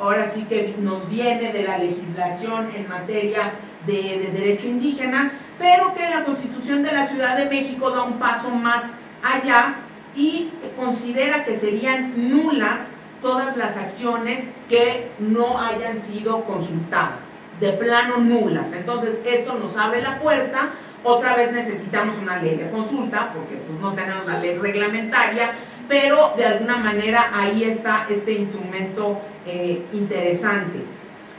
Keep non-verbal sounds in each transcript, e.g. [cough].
ahora sí que nos viene de la legislación en materia de, derecho indígena, pero que la Constitución de la Ciudad de México da un paso más allá y considera que serían nulas todas las acciones que no hayan sido consultadas, de plano nulas. Entonces esto nos abre la puerta, otra vez necesitamos una ley de consulta, porque pues no tenemos la ley reglamentaria, pero de alguna manera ahí está este instrumento eh, interesante.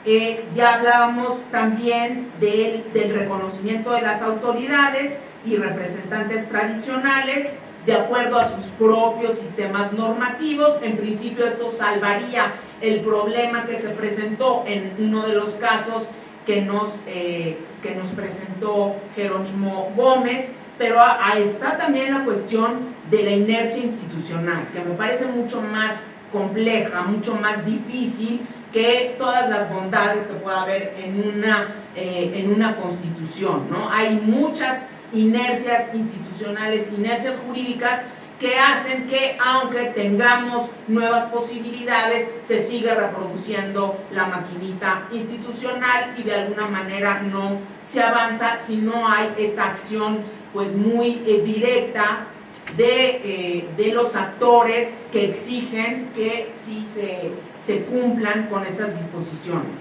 Eh, ya hablábamos también del, reconocimiento de las autoridades y representantes tradicionales de acuerdo a sus propios sistemas normativos. En principio esto salvaría el problema que se presentó en uno de los casos que nos, eh, que nos presentó Jerónimo Gómez, pero ahí está también la cuestión de la inercia institucional, que me parece mucho más compleja, mucho más difícil que todas las bondades que pueda haber en una, eh, en una constitución. ¿no? Hay muchas inercias institucionales, inercias jurídicas que hacen que aunque tengamos nuevas posibilidades, se siga reproduciendo la maquinita institucional y de alguna manera no se avanza si no hay esta acción pues muy eh, directa eh, de, los actores que exigen que sí se, cumplan con estas disposiciones.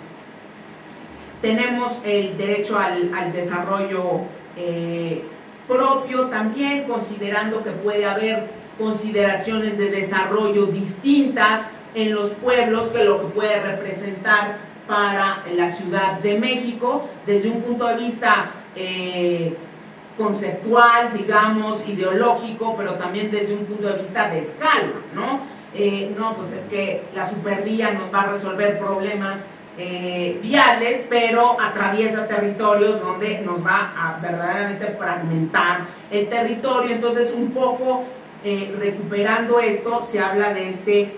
Tenemos el derecho al, desarrollo eh, propio también, considerando que puede haber consideraciones de desarrollo distintas en los pueblos que lo que puede representar para la Ciudad de México, desde un punto de vista eh, conceptual, digamos, ideológico, pero también desde un punto de vista de escala, ¿no? Eh, no, pues es que la supervía nos va a resolver problemas eh, viales, pero atraviesa territorios donde nos va a verdaderamente fragmentar el territorio. Entonces, un poco eh, recuperando esto, se habla de este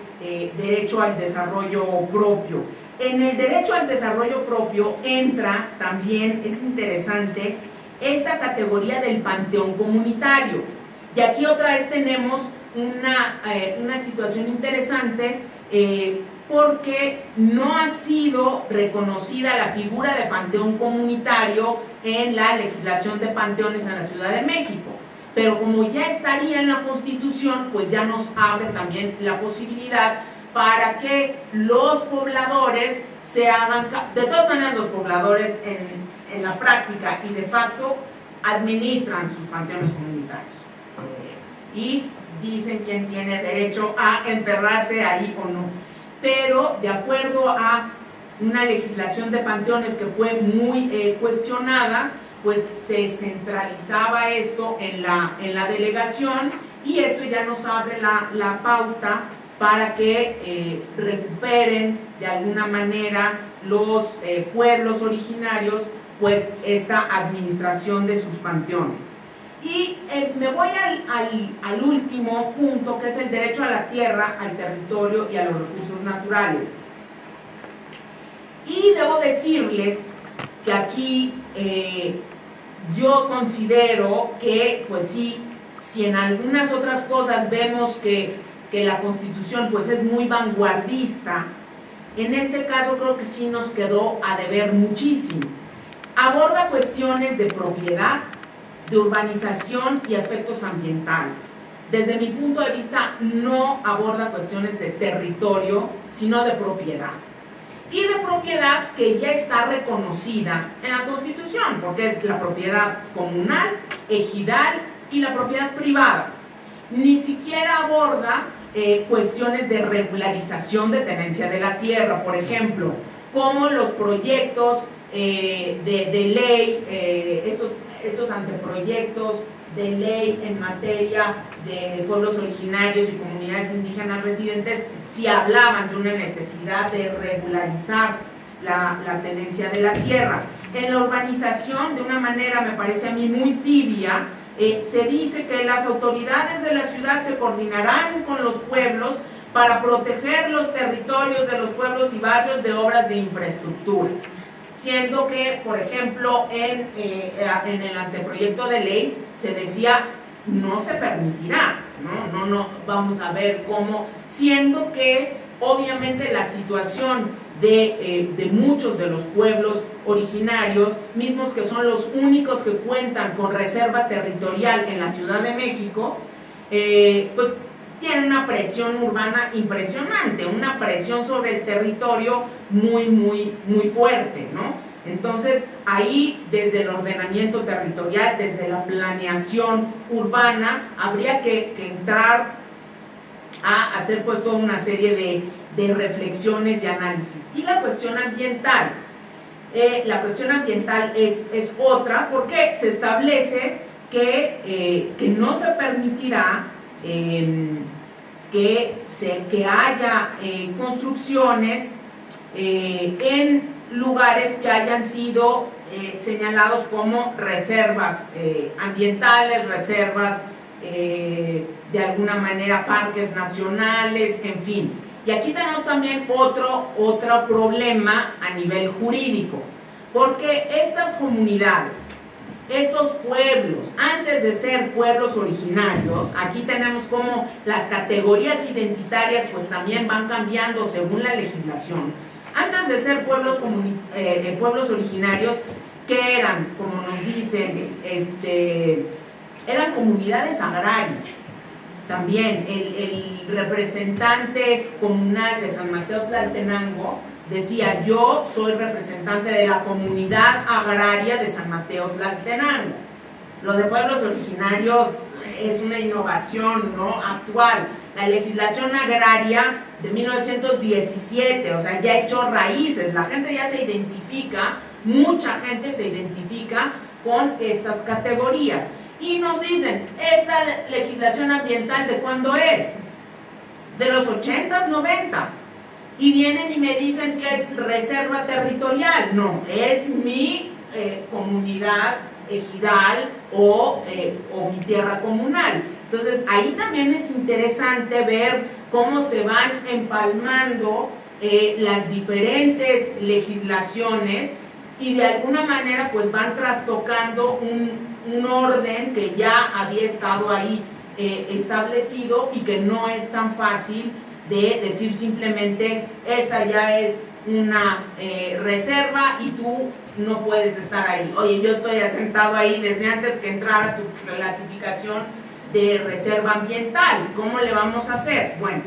derecho al desarrollo propio. En el derecho al desarrollo propio entra también, es interesante, esta categoría del panteón comunitario. Y aquí otra vez tenemos una, eh, una situación interesante eh, porque no ha sido reconocida la figura de panteón comunitario en la legislación de panteones en la Ciudad de México. Pero como ya estaría en la Constitución, pues ya nos abre también la posibilidad para que los pobladores se hagan, de todas maneras los pobladores en, en la práctica y de facto administran sus panteones comunitarios. Y dicen quién tiene derecho a enterrarse ahí o no. Pero de acuerdo a una legislación de panteones que fue muy eh, cuestionada, pues se centralizaba esto en la, en la delegación y esto ya nos abre la, la pauta para que eh, recuperen de alguna manera los eh, pueblos originarios pues esta administración de sus panteones. Y eh, me voy al, al, último punto, que es el derecho a la tierra, al territorio y a los recursos naturales. Y debo decirles que aquí eh, yo considero que, pues sí, si en algunas otras cosas vemos que, que la Constitución pues es muy vanguardista, en este caso creo que sí nos quedó a deber muchísimo Aborda cuestiones de propiedad, de urbanización y aspectos ambientales. Desde mi punto de vista, no aborda cuestiones de territorio, sino de propiedad. Y de propiedad que ya está reconocida en la Constitución, porque es la propiedad comunal, ejidal y la propiedad privada. Ni siquiera aborda eh, cuestiones de regularización de tenencia de la tierra, por ejemplo, como los proyectos eh, de, ley, eh, estos, estos anteproyectos de ley en materia de pueblos originarios y comunidades indígenas residentes, si hablaban de una necesidad de regularizar la, tenencia de la tierra. En la urbanización, de una manera me parece a mí muy tibia, eh, se dice que las autoridades de la ciudad se coordinarán con los pueblos para proteger los territorios de los pueblos y barrios de obras de infraestructura siendo que, por ejemplo, en, eh, en el anteproyecto de ley se decía no se permitirá, ¿no? No, no, vamos a ver cómo, siendo que obviamente la situación de, de, muchos de los pueblos originarios, mismos que son los únicos que cuentan con reserva territorial en la Ciudad de México, pues tiene una presión urbana impresionante, una presión sobre el territorio muy, muy, muy fuerte, ¿no? Entonces, ahí, desde el ordenamiento territorial, desde la planeación urbana, habría que, entrar a hacer pues toda una serie de, reflexiones y análisis. Y la cuestión ambiental. Eh, la cuestión ambiental es, es, otra porque se establece que, eh, que no se permitirá em, que, se, que haya eh, construcciones en lugares que hayan sido eh, señalados como reservas eh, ambientales, reservas eh, de alguna manera parques nacionales, en fin. Y aquí tenemos también otro, otro problema a nivel jurídico, porque estas comunidades, estos pueblos, antes de ser pueblos originarios, aquí tenemos como las categorías identitarias pues también van cambiando según la legislación, antes de ser pueblos, eh, pueblos originarios, que eran, como nos dicen, este, eran comunidades agrarias. También el, representante comunal de San Mateo Tlaltenango decía, yo soy representante de la comunidad agraria de San Mateo Tlaltenango. Lo de pueblos originarios es una innovación ¿no? actual. La legislación agraria de 1917, o sea, ya ha hecho raíces, la gente ya se identifica, mucha gente se identifica con estas categorías. Y nos dicen, ¿esta legislación ambiental de cuándo es? De los 80s, 90s. Y vienen y me dicen que es reserva territorial. No, es mi eh, comunidad ejidal o, eh, o mi tierra comunal. Entonces ahí también es interesante ver cómo se van empalmando eh, las diferentes legislaciones y de alguna manera pues van trastocando un, orden que ya había estado ahí establecido y que no es tan fácil de decir simplemente esta ya es una eh, reserva y tú no puedes estar ahí. Oye, yo estoy asentado ahí desde antes que entrara tu clasificación de reserva ambiental. ¿Cómo le vamos a hacer? Bueno,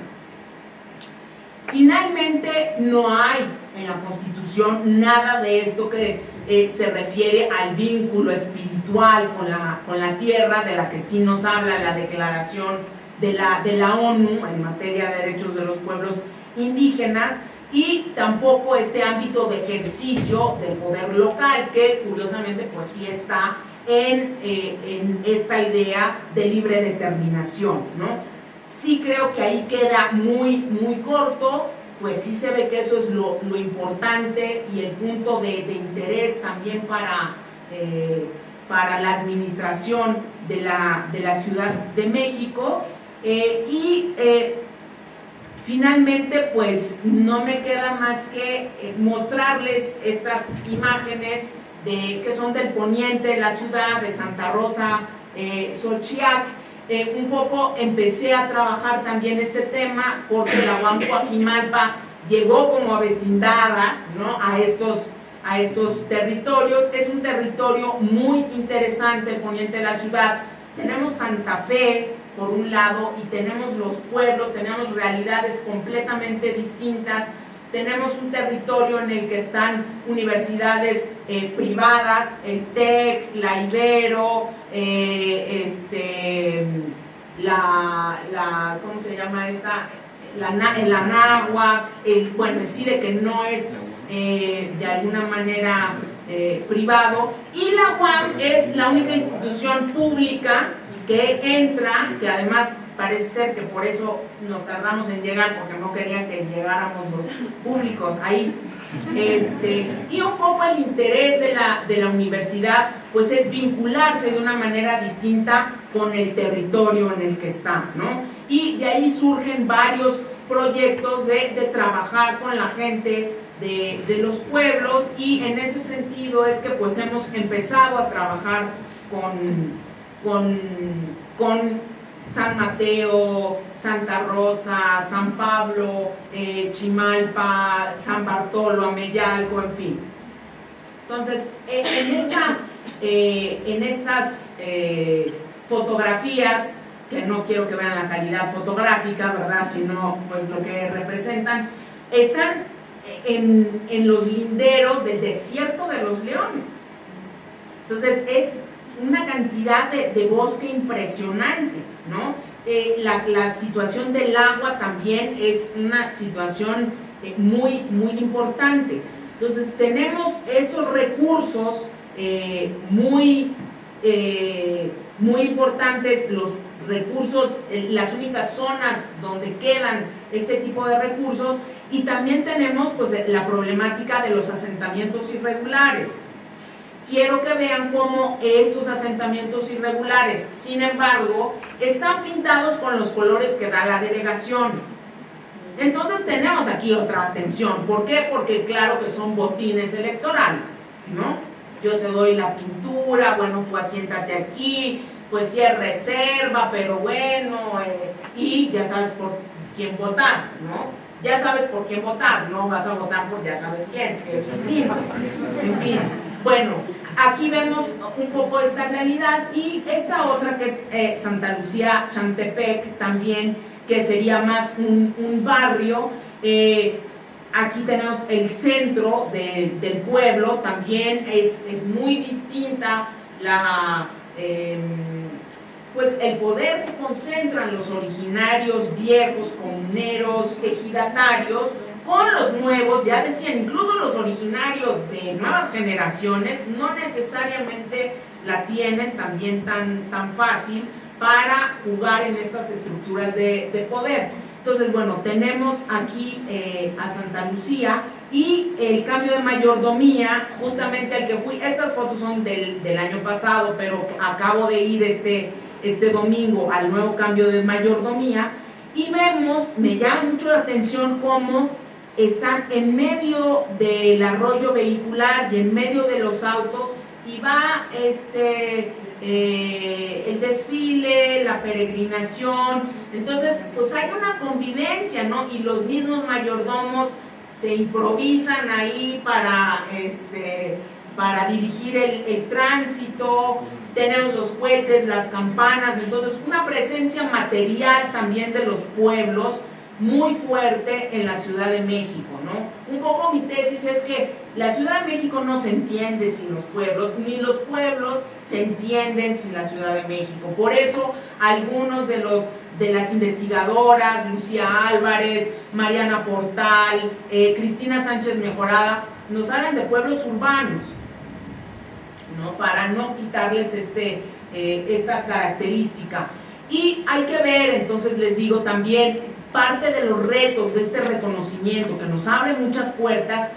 finalmente no hay en la Constitución nada de esto que eh, se refiere al vínculo espiritual con la, con la tierra, de la que sí nos habla la declaración de la, de la ONU en materia de derechos de los pueblos indígenas, y tampoco este ámbito de ejercicio del poder local, que curiosamente pues sí está en, eh, en, esta idea de libre determinación, ¿no? Sí creo que ahí queda muy, muy corto, pues sí se ve que eso es lo, lo importante y el punto de, interés también para, eh, para la administración de la, de la Ciudad de México. Eh, y finalmente, pues no me queda más que mostrarles estas imágenes de, que son del poniente de la ciudad, de Santa Rosa, eh, eh, un poco empecé a trabajar también este tema porque la UAM llegó como avecindada ¿no? a, estos, a estos territorios. Es un territorio muy interesante el poniente de la ciudad. Tenemos Santa Fe, por un lado, y tenemos los pueblos, tenemos realidades completamente distintas tenemos un territorio en el que están universidades eh, privadas, el TEC, la Ibero, eh, este, la, ¿cómo se llama esta? La, el Anagua, el, bueno, el CIDE que no es eh, de alguna manera privado, y la UAM es la única institución pública que entra, que además parece ser que por eso nos tardamos en llegar, porque no querían que llegáramos los públicos ahí. Este, y un poco el interés de la, de la universidad pues es vincularse de una manera distinta con el territorio en el que está, ¿no? Y de ahí surgen varios proyectos de, de trabajar con la gente de, los pueblos y en ese sentido es que pues hemos empezado a trabajar con, con, con San Mateo, Santa Rosa, San Pablo, eh, Chimalpa, San Bartolo, Ameyalco, en fin. Entonces, en, esta, eh, en estas eh, fotografías, que no quiero que vean la calidad fotográfica, ¿verdad? Sino pues lo que representan, están en, en los linderos del desierto de los leones. Entonces, es una cantidad de, bosque impresionante, ¿no? Eh, la, situación del agua también es una situación eh, muy, muy importante. Entonces tenemos estos recursos eh, muy, muy importantes, los recursos, las únicas zonas donde quedan este tipo de recursos y también tenemos pues la problemática de los asentamientos irregulares quiero que vean cómo estos asentamientos irregulares, sin embargo, están pintados con los colores que da la delegación. Entonces tenemos aquí otra atención. ¿Por qué? Porque claro que son botines electorales, ¿no? Yo te doy la pintura, bueno, pues siéntate aquí, pues sí es reserva, pero bueno, eh, y ya sabes por quién votar, ¿no? Ya sabes por quién votar, no vas a votar por ya sabes quién, que es En fin, bueno, Aquí vemos un poco esta realidad y esta otra que es eh, Santa Lucía Chantepec también, que sería más un, barrio. Eh, aquí tenemos el centro del pueblo, también es, muy distinta la, em, pues el poder que concentran los originarios viejos, comuneros, ejidatarios, con los nuevos, ya decían, incluso los originarios de nuevas generaciones no necesariamente la tienen también tan, tan fácil para jugar en estas estructuras de, poder. Entonces, bueno, tenemos aquí eh, a Santa Lucía y el cambio de mayordomía, justamente el que fui, estas fotos son del, del año pasado, pero acabo de ir este, este domingo al nuevo cambio de mayordomía y vemos, me llama mucho la atención cómo están en medio del arroyo vehicular y en medio de los autos y va este, eh, el desfile, la peregrinación, entonces pues hay una convivencia, ¿no? Y los mismos mayordomos se improvisan ahí para, este, para dirigir el, el tránsito, tenemos los cohetes, las campanas, entonces una presencia material también de los pueblos, muy fuerte en la Ciudad de México, Un poco mi tesis es que la Ciudad de México no se entiende sin los pueblos, ni los pueblos se entienden sin la Ciudad de México. Por eso algunos de los de las investigadoras, Lucía Álvarez, Mariana Portal, eh, Cristina Sánchez Mejorada, nos hablan de pueblos urbanos, ¿no? Para no quitarles este, eh, esta característica. Y hay que ver, entonces les digo también, parte de los retos de este reconocimiento que nos abre muchas puertas,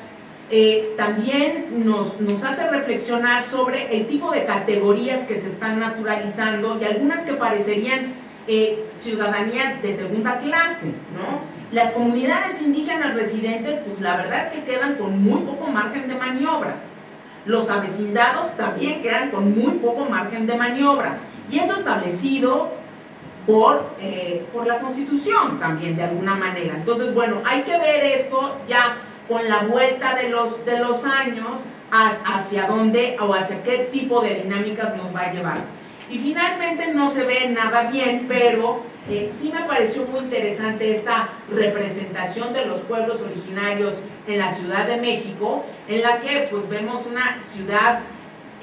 eh, también nos, nos, hace reflexionar sobre el tipo de categorías que se están naturalizando y algunas que parecerían eh, ciudadanías de segunda clase, ¿no? Las comunidades indígenas residentes, pues la verdad es que quedan con muy poco margen de maniobra. Los avecindados también quedan con muy poco margen de maniobra. Y eso establecido por, eh, por la Constitución también, de alguna manera. Entonces, bueno, hay que ver esto ya con la vuelta de los, de los años hacia dónde o hacia qué tipo de dinámicas nos va a llevar. Y finalmente no se ve nada bien, pero eh, sí me pareció muy interesante esta representación de los pueblos originarios en la Ciudad de México, en la que pues vemos una ciudad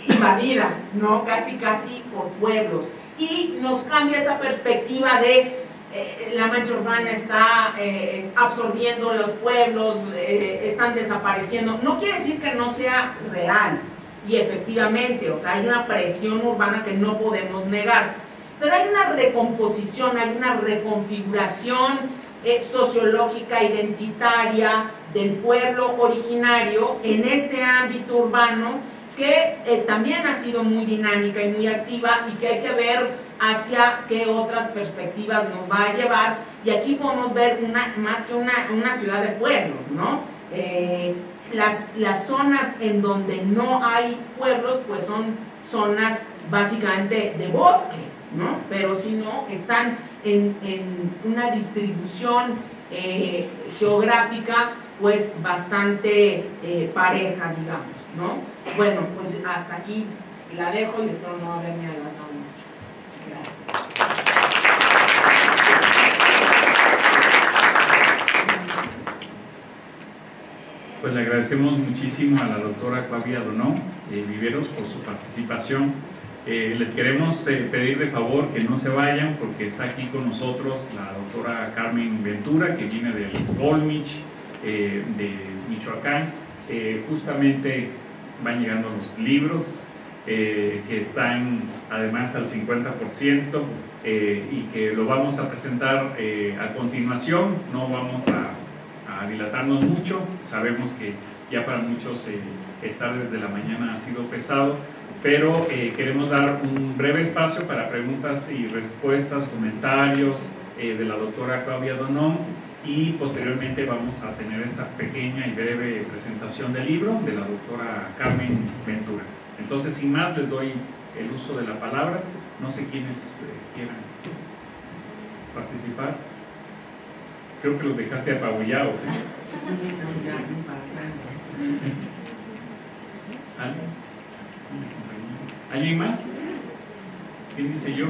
invadida, ¿no? Casi, casi por pueblos y nos cambia esta perspectiva de eh, la mancha urbana está eh, absorbiendo los pueblos, eh, están desapareciendo. No quiere decir que no sea real y efectivamente, o sea, hay una presión urbana que no podemos negar, pero hay una recomposición, hay una reconfiguración sociológica, identitaria del pueblo originario en este ámbito urbano que eh, también ha sido muy dinámica y muy activa y que hay que ver hacia qué otras perspectivas nos va a llevar. Y aquí podemos ver una, más que una, una ciudad de pueblos, ¿no? Eh, las, las zonas en donde no hay pueblos, pues son zonas básicamente de bosque, ¿no? Pero si no, están en, una distribución eh, geográfica pues bastante pareja, digamos, ¿no? Bueno, pues hasta aquí la dejo y espero no haberme adelantado mucho. Gracias. Pues le agradecemos muchísimo a la doctora Claudia Donó eh, Viveros por su participación. Eh, les queremos eh, pedir de favor que no se vayan porque está aquí con nosotros la doctora Carmen Ventura que viene del Golmich de Michoacán. Justamente van llegando los libros que están además al 50% y que lo vamos a presentar a continuación. No vamos a dilatarnos mucho. Sabemos que ya para muchos eh, estar desde la mañana ha sido pesado, pero eh, queremos dar un breve espacio para preguntas y respuestas, comentarios eh, de la doctora Claudia Donón y posteriormente vamos a tener esta pequeña y breve presentación del libro de la doctora Carmen Ventura. Entonces, sin más, les doy el uso de la palabra. No sé quiénes quieran participar. Creo que los dejaste apabullados. ¿eh? ¿Alguien más? ¿Quién dice yo?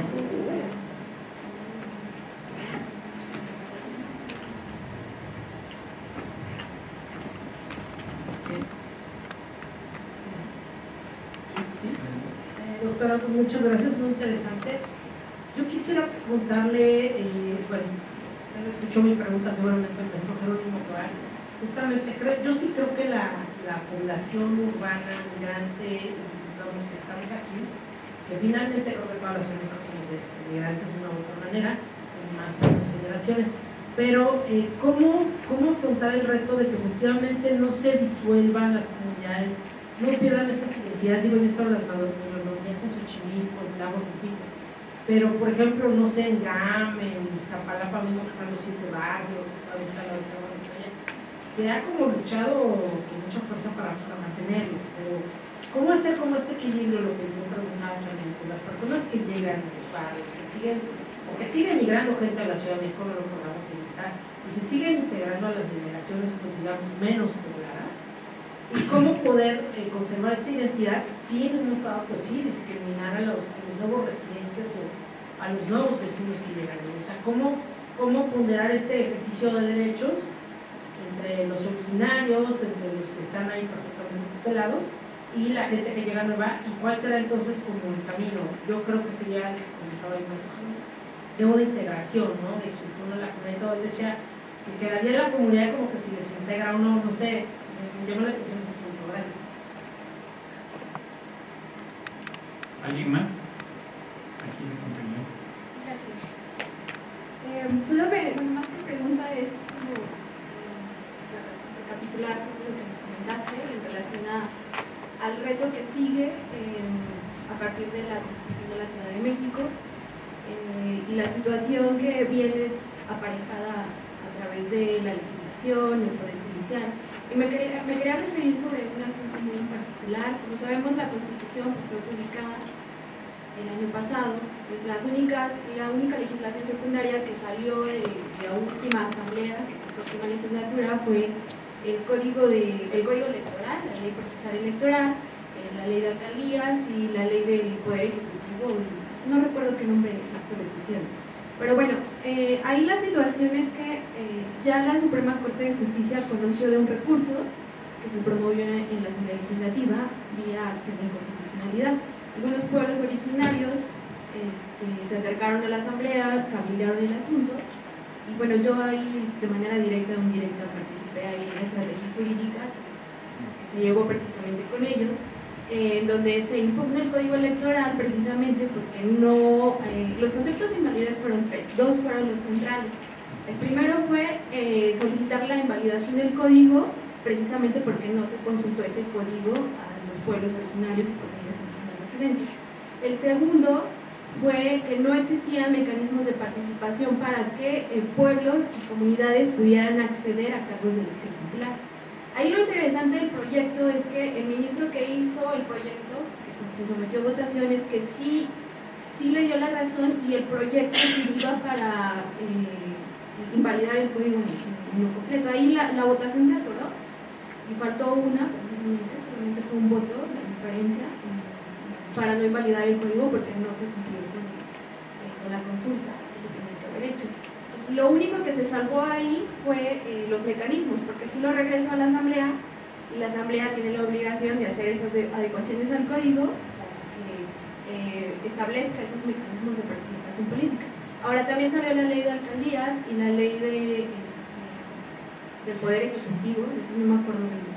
Muchas gracias, muy interesante. Yo quisiera preguntarle, eh, bueno, escuchó mi pregunta seguramente el maestro Jerónimo Toral. Justamente, creo, yo sí creo que la, la población urbana migrante, los que estamos aquí, que finalmente creo que todas las familias somos migrantes de una u otra manera, en más o menos generaciones, pero eh, ¿cómo, ¿cómo afrontar el reto de que efectivamente no se disuelvan las comunidades, no pierdan estas identidades? Digo, visto las madonías en Lago Tupito, pero, por ejemplo, no sé, en GAM, en Iztapalapa mismo están los siete barrios, todavía está la se ha como luchado con mucha fuerza para, mantenerlo, pero ¿cómo hacer como este equilibrio, lo que yo preguntaba también, con las personas que llegan los que siguen, o que siguen migrando gente a la Ciudad de México, no lo podamos estar, y se siguen integrando a las delegaciones, pues digamos, menos pobladas, y cómo poder eh, conservar esta identidad sin, en un estado, pues sí, discriminar a los, nuevos residentes o a los nuevos vecinos que llegan. O sea, ¿cómo, cómo ponderar este ejercicio de derechos entre los originarios, entre los que están ahí perfectamente tutelados y la gente que llega nueva y cuál será entonces como el camino. Yo creo que sería, como ahí más de una integración, ¿no? De que uno la comunidad, decía que quedaría la comunidad como que si les integra uno, no sé, me, la atención ese punto. Gracias. ¿Alguien más? Eh, solo me, bueno, más que pregunta es como eh, recapitular todo lo que nos comentaste en relación a, al reto que sigue eh, a partir de la Constitución de la Ciudad de México y la situación que viene aparejada a través de la legislación y el Poder Judicial. Y me quería, referir sobre un asunto muy particular. Como sabemos, la Constitución fue publicada el año pasado, pues las únicas, la única legislación secundaria que salió de, la última asamblea, que la última legislatura, fue el código, de, el código electoral, la ley procesal electoral, eh, la ley de alcaldías y la ley del poder ejecutivo, no recuerdo qué nombre exacto le pusieron. Pero bueno, eh, ahí la situación es que eh, ya la Suprema Corte de Justicia conoció de un recurso que se promovió en la Asamblea Legislativa vía acción de inconstitucionalidad. Algunos pueblos originarios este, se acercaron a la asamblea, cabildearon el asunto y bueno, yo ahí de manera directa o indirecta participé ahí en la estrategia jurídica que se llevó precisamente con ellos, en donde se impugna el código electoral precisamente porque no, eh, los conceptos de invalidez fueron tres, dos fueron los centrales. El primero fue eh, solicitar la invalidación del código precisamente porque no se consultó ese código a los pueblos originarios y el segundo fue que no existían mecanismos de participación para que eh, pueblos y comunidades pudieran acceder a cargos de elección popular. Ahí lo interesante del proyecto es que el ministro que hizo el proyecto, que se sometió a votación, es que sí, sí le dio la razón y el proyecto se iba para eh, invalidar el código en, lo completo. Ahí la, la, votación se atoró y faltó una, solamente fue un voto, la diferencia, para no invalidar el código porque no se cumplió con, eh, la consulta que tenía que haber hecho. Lo único que se salvó ahí fue eh, los mecanismos, porque si lo regresó a la asamblea la asamblea tiene la obligación de hacer esas adecuaciones al código eh, establezca esos mecanismos de participación política. Ahora también salió la ley de alcaldías y la ley de, este, del Poder Ejecutivo, eso no me acuerdo nombre,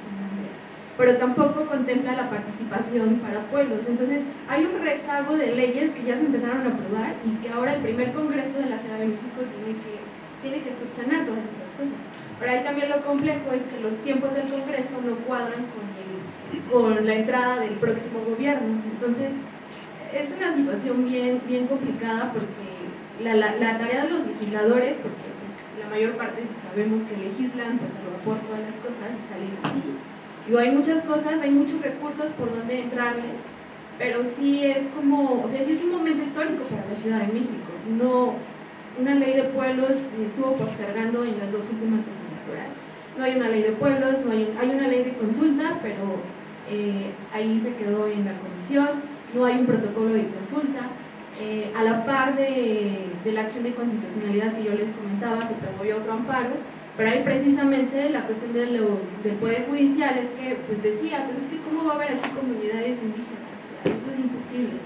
pero tampoco contempla la participación para pueblos. Entonces hay un rezago de leyes que ya se empezaron a aprobar y que ahora el primer Congreso de la Ciudad de México tiene que, tiene que subsanar todas estas cosas. Pero ahí también lo complejo es que los tiempos del Congreso no cuadran con, con la entrada del próximo gobierno. Entonces, es una situación bien, bien complicada porque la, la, tarea de los legisladores, porque pues, la mayor parte sabemos que legislan pues a lo mejor todas las cosas y salen así. Digo, hay muchas cosas, hay muchos recursos por donde entrarle, pero sí es como, o sea, sí es un momento histórico para la Ciudad de México. No, una ley de pueblos estuvo postergando en las dos últimas legislaturas. No hay una ley de pueblos, no hay, hay una ley de consulta, pero eh, ahí se quedó en la comisión no hay un protocolo de consulta. Eh, a la par de, la acción de constitucionalidad que yo les comentaba, se promovió otro amparo, pero ahí precisamente la cuestión de los, del Poder Judicial es que, pues decía, pues es que cómo va a haber aquí comunidades indígenas, eso es imposible.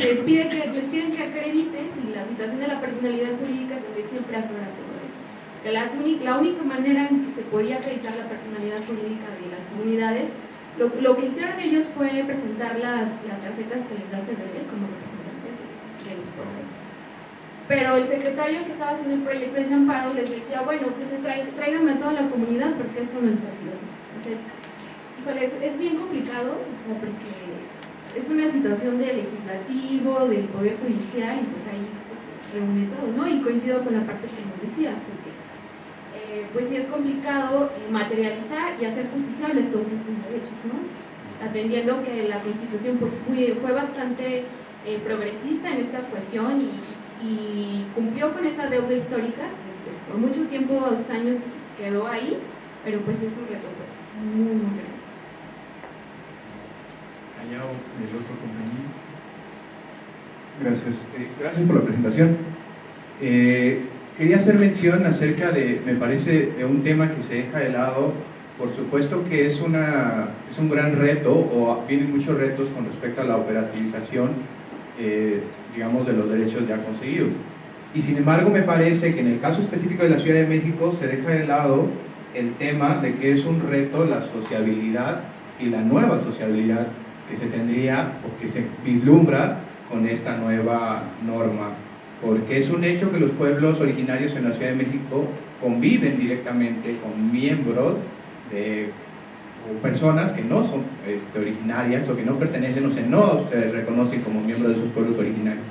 les, pide que, les piden que acrediten y la situación de la personalidad jurídica es donde siempre atora todo eso. Que la, la única manera en que se podía acreditar la personalidad jurídica de las comunidades lo, lo, que hicieron ellos fue presentar las, las tarjetas que les da CDL como representantes de, los pueblos. Pero el secretario que estaba haciendo el proyecto de Amparo les decía, bueno, pues tráiganme a toda la comunidad porque esto no es válido. Entonces, híjole, es, bien complicado, o sea, porque es una situación de legislativo, del poder judicial y pues ahí pues, reúne todo, ¿no? Y coincido con la parte que nos decía, eh, pues sí es complicado eh, materializar y hacer justiciables todos estos derechos, ¿no? Atendiendo que la Constitución pues fue, fue bastante eh, progresista en esta cuestión y, cumplió con esa deuda histórica, pues por mucho tiempo, dos años quedó ahí, pero pues es un reto pues muy, muy grande. Allá el otro compañero. Gracias. gracias por la presentación. Quería hacer mención acerca de, me parece, de un tema que se deja de lado, por supuesto que es, una, es un gran reto, o vienen muchos retos con respecto a la operativización, eh, digamos, de los derechos ya conseguidos. Y sin embargo me parece que en el caso específico de la Ciudad de México se deja de lado el tema de que es un reto la sociabilidad y la nueva sociabilidad que se tendría o que se vislumbra con esta nueva norma porque es un hecho que los pueblos originarios en la Ciudad de México conviven directamente con miembros de o personas que no son este, originarias o que no pertenecen o se no se reconocen como miembros de sus pueblos originarios.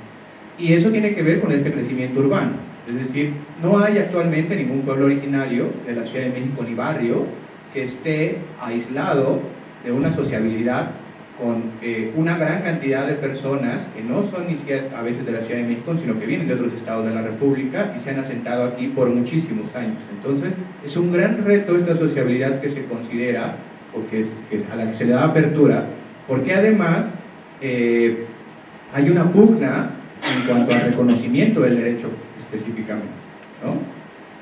Y eso tiene que ver con este crecimiento urbano. Es decir, no hay actualmente ningún pueblo originario de la Ciudad de México ni barrio que esté aislado de una sociabilidad con eh, una gran cantidad de personas que no son ni siquiera a veces de la Ciudad de México, sino que vienen de otros estados de la República y se han asentado aquí por muchísimos años. Entonces, es un gran reto esta sociabilidad que se considera, porque es, a la que se le da apertura, porque además eh, hay una pugna en cuanto al reconocimiento del derecho específicamente.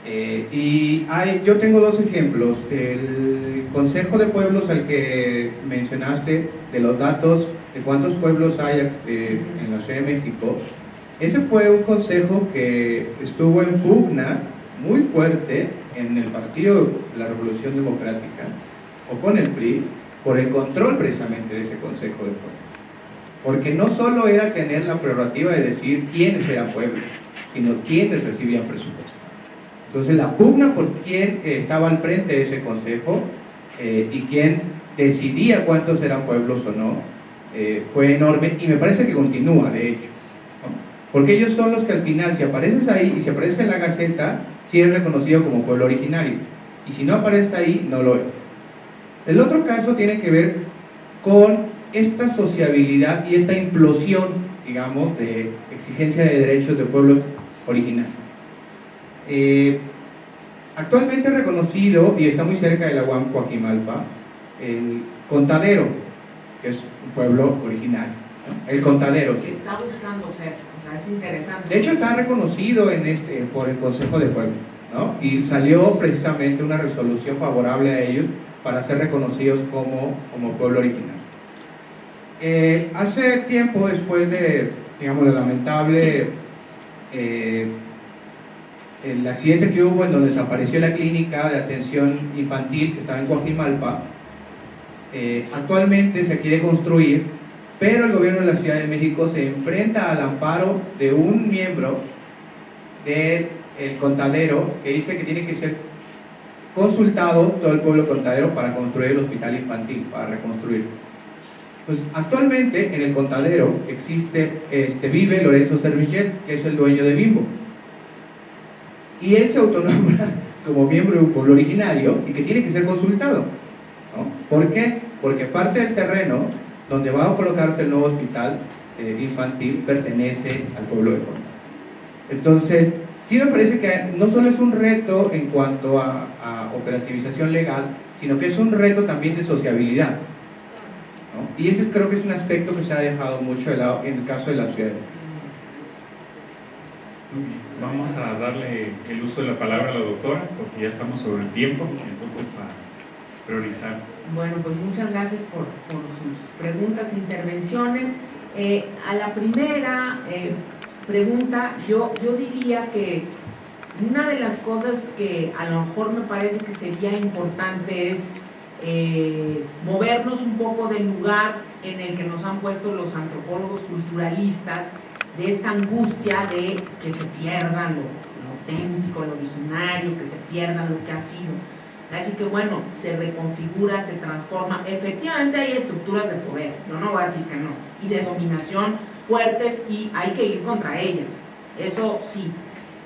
Eh, y yo tengo dos ejemplos. El Consejo de Pueblos al que mencionaste, de los datos de cuántos pueblos hay eh, en la Ciudad de México, ese fue un consejo que estuvo en pugna muy fuerte en el Partido la Revolución Democrática, o con el PRI, por el control precisamente de ese Consejo de Pueblos. Porque no solo era tener la prerrogativa de decir quiénes eran pueblos, sino quiénes recibían presupuesto. Entonces la pugna por quién eh, estaba al frente de ese consejo eh, y quién decidía cuántos eran pueblos o no, eh, fue enorme y me parece que continúa de hecho. Porque ellos son los que al final, si apareces ahí y si apareces en la Gaceta, sí eres reconocido como pueblo originario. Y si no apareces ahí, no lo es. El otro caso tiene que ver con esta sociabilidad y esta implosión digamos, de exigencia de derechos de pueblos originarios. Eh, actualmente reconocido, y está muy cerca de la UAM Coajimalpa, el Contadero, que es un pueblo originario. El Contadero. Que está buscando ser, o sea, es interesante. De hecho, está reconocido en este, por el Consejo de Pueblo, ¿no? Y salió precisamente una resolución favorable a ellos para ser reconocidos como, como pueblo originario. Eh, hace tiempo, después de, digamos, el lamentable eh, el accidente que hubo en donde desapareció la clínica de atención infantil que estaba en Coajimalpa, eh, actualmente se quiere construir, pero el gobierno de la Ciudad de México se enfrenta al amparo de un miembro del contadero que dice que tiene que ser consultado todo el pueblo contadero para construir el hospital infantil, para reconstruir. Pues actualmente en el contadero existe, este, vive Lorenzo Servillet, que es el dueño de Bimbo. Y él se autonombra [laughs] como miembro de un pueblo originario y que tiene que ser consultado. ¿Por qué? Porque parte del terreno donde va a colocarse el nuevo hospital eh, infantil pertenece al pueblo de Contadero. Entonces, sí me parece que no solo es un reto en cuanto a, operativización legal, sino que es un reto también de sociabilidad. Y ese creo que es un aspecto que se ha dejado mucho de lado en el caso de la ciudad. Vamos a darle el uso de la palabra a la doctora, porque ya estamos sobre el tiempo, entonces para priorizar. Bueno, pues muchas gracias por, por sus preguntas e intervenciones. Eh, a la primera eh, pregunta, yo, yo diría que una de las cosas que a lo mejor me parece que sería importante es eh, movernos un poco del lugar en el que nos han puesto los antropólogos culturalistas, de esta angustia de que se pierda lo, auténtico, lo originario, que se pierda lo que ha sido. Así que bueno, se reconfigura, se transforma. Efectivamente hay estructuras de poder, yo no voy a decir que no, y de dominación fuertes y hay que ir contra ellas, eso sí.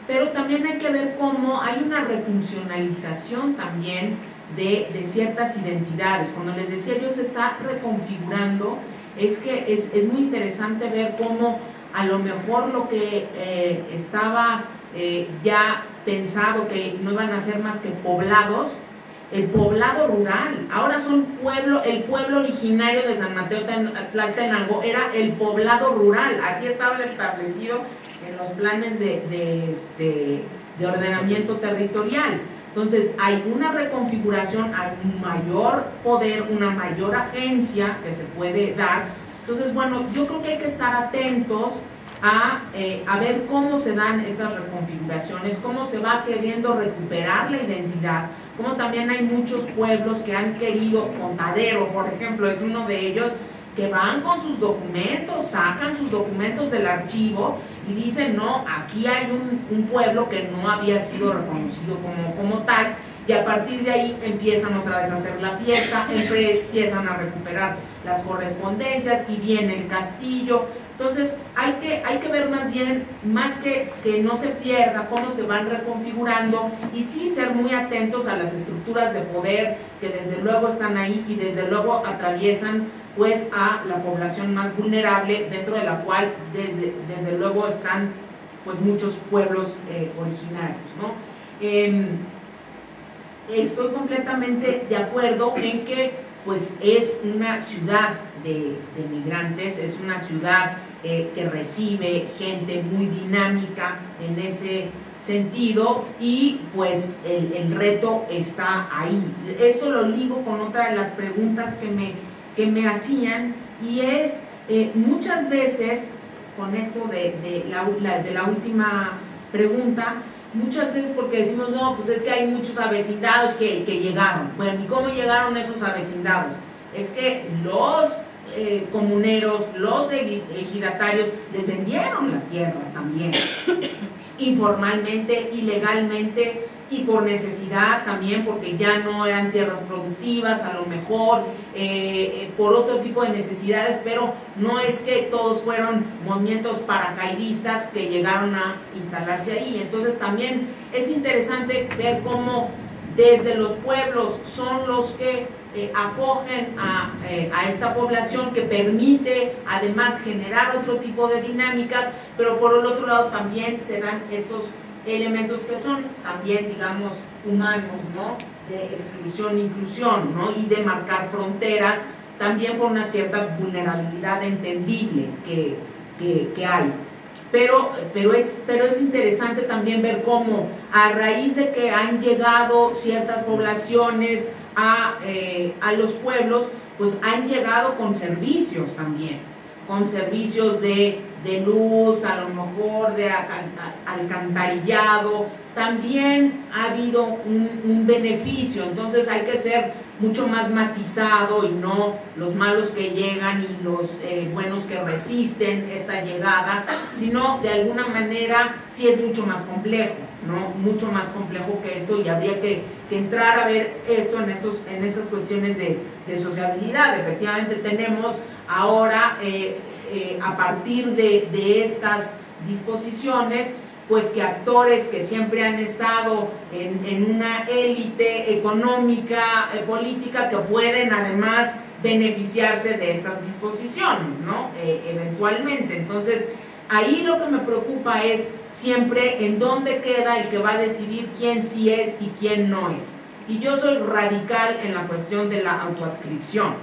Pero también hay que ver cómo hay una refuncionalización también de, de ciertas identidades. Cuando les decía yo se está reconfigurando, es que es, es muy interesante ver cómo a lo mejor lo que eh, estaba eh, ya pensado que no iban a ser más que poblados, el poblado rural, ahora son pueblo, el pueblo originario de San Mateo Tlaltenango era el poblado rural, así estaba establecido en los planes de, este, de ordenamiento territorial. Entonces hay una reconfiguración, hay un mayor poder, una mayor agencia que se puede dar. Entonces, bueno, yo creo que hay que estar atentos a, eh, a, ver cómo se dan esas reconfiguraciones, cómo se va queriendo recuperar la identidad, como también hay muchos pueblos que han querido, Contadero, por ejemplo, es uno de ellos, que van con sus documentos, sacan sus documentos del archivo y dicen, no, aquí hay un, pueblo que no había sido reconocido como, como tal, y a partir de ahí empiezan otra vez a hacer la fiesta, [laughs] empiezan a recuperar las correspondencias y viene el castillo. Entonces hay que, hay que ver más bien, más que que no se pierda, cómo se van reconfigurando y sí ser muy atentos a las estructuras de poder que desde luego están ahí y desde luego atraviesan pues a la población más vulnerable dentro de la cual desde, desde luego están pues muchos pueblos eh, originarios. ¿no? Em, estoy completamente de acuerdo en que pues es una ciudad de, migrantes, es una ciudad eh, que recibe gente muy dinámica en ese sentido y pues el, reto está ahí. Esto lo ligo con otra de las preguntas que me, que me hacían y es eh, muchas veces, con esto de, la, de la última pregunta, muchas veces porque decimos, no, pues es que hay muchos avecindados que, que llegaron. Bueno, ¿y cómo llegaron esos avecindados? Es que los eh, comuneros, los ejidatarios les vendieron la tierra también, [coughs] informalmente, ilegalmente, y por necesidad también, porque ya no eran tierras productivas, a lo mejor eh, eh, por otro tipo de necesidades, pero no es que todos fueron movimientos paracaidistas que llegaron a instalarse ahí. Entonces también es interesante ver cómo desde los pueblos son los que eh, acogen a, eh, a, esta población que permite además generar otro tipo de dinámicas, pero por el otro lado también se dan estos elementos que son también, digamos, humanos, ¿no? De exclusión, inclusión, ¿no? Y de marcar fronteras, también por una cierta vulnerabilidad entendible que, que, que hay. Pero, pero, es, pero es interesante también ver cómo a raíz de que han llegado ciertas poblaciones a, eh, a los pueblos, pues han llegado con servicios también, con servicios de, de luz, a lo mejor de alcantarillado, también ha habido un, un beneficio, entonces hay que ser mucho más matizado y no los malos que llegan y los eh, buenos que resisten esta llegada, sino de alguna manera sí es mucho más complejo, ¿no? Mucho más complejo que esto y habría que, que entrar a ver esto en, estos, en estas cuestiones de, de sociabilidad. Efectivamente tenemos ahora, eh, eh, a partir de, de estas disposiciones, pues que actores que siempre han estado en, en una élite económica, eh, política, que pueden además beneficiarse de estas disposiciones, ¿no? Eh, eventualmente. Entonces, ahí lo que me preocupa es siempre en dónde queda el que va a decidir quién sí es y quién no es. Y yo soy radical en la cuestión de la autoadscripción.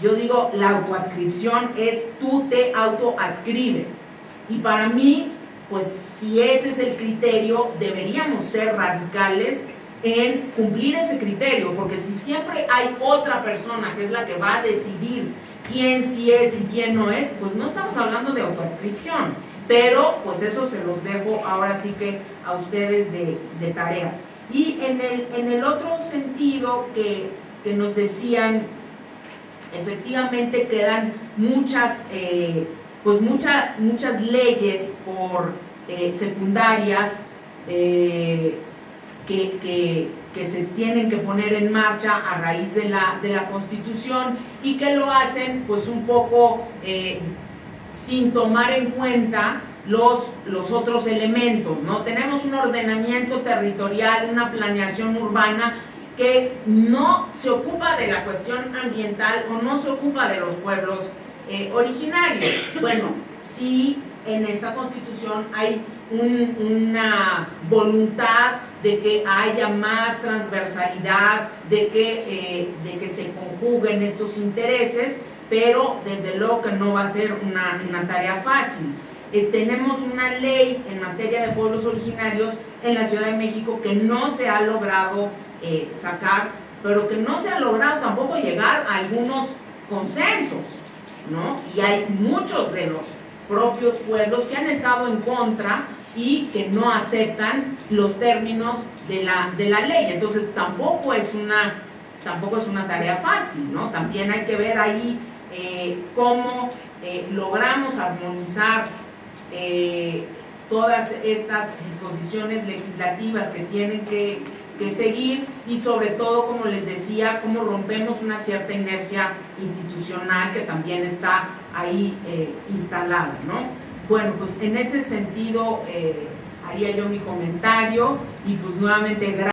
Yo digo, la autoadscripción es tú te autoadscribes. Y para mí, pues si ese es el criterio, deberíamos ser radicales en cumplir ese criterio, porque si siempre hay otra persona que es la que va a decidir quién sí es y quién no es, pues no estamos hablando de autoadscripción, pero pues eso se los dejo ahora sí que a ustedes de, tarea. Y en el, en el otro sentido que, que nos decían, efectivamente quedan muchas... Eh, pues mucha, muchas leyes por eh, secundarias eh, que, que, que, se tienen que poner en marcha a raíz de la, de la Constitución y que lo hacen pues un poco eh, sin tomar en cuenta los, los otros elementos, ¿no? Tenemos un ordenamiento territorial, una planeación urbana que no se ocupa de la cuestión ambiental o no se ocupa de los pueblos eh, originarios. Bueno, si en esta constitución hay un, una voluntad de que haya más transversalidad, de que, eh, de que se conjuguen estos intereses, pero desde luego que no va a ser una, tarea fácil. Eh, tenemos una ley en materia de pueblos originarios en la Ciudad de México que no se ha logrado sacar, pero que no se ha logrado tampoco llegar a algunos consensos. ¿No? Y hay muchos de los propios pueblos que han estado en contra y que no aceptan los términos de la, de la ley. Entonces tampoco es una, tampoco es una tarea fácil, ¿no? También hay que ver ahí eh, cómo eh, logramos armonizar eh, todas estas disposiciones legislativas que tienen que que seguir y sobre todo, como les decía, cómo rompemos una cierta inercia institucional que también está ahí eh, instalada, ¿no? Bueno, pues en ese sentido eh, haría yo mi comentario y pues nuevamente gracias.